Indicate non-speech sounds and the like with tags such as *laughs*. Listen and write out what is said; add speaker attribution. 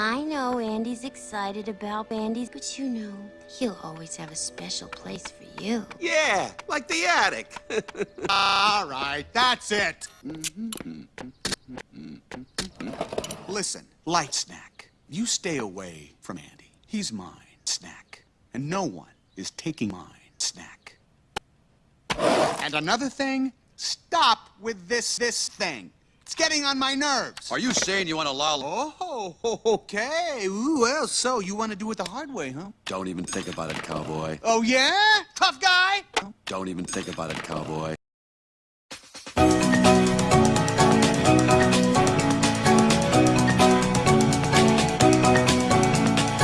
Speaker 1: I know Andy's excited about Andy's, but you know, he'll always have a special place for you.
Speaker 2: Yeah, like the attic. *laughs*
Speaker 3: All right, that's it. Listen, light snack. You stay away from Andy. He's mine, snack. And no one is taking mine, snack. And another thing, stop with this this thing. It's getting on my nerves.
Speaker 4: Are you saying you want to loll?
Speaker 3: Oh, okay. Ooh, well, so you want to do it the hard way, huh?
Speaker 4: Don't even think about it, cowboy.
Speaker 3: Oh, yeah? Tough guy?
Speaker 4: Don't even think about it, cowboy.